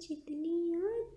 जितनी याद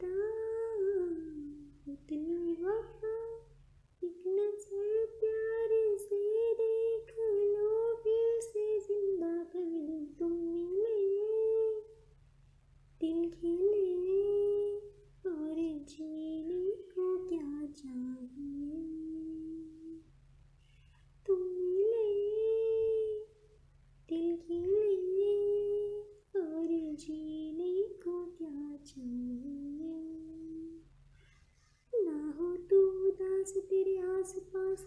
se piriasse, faz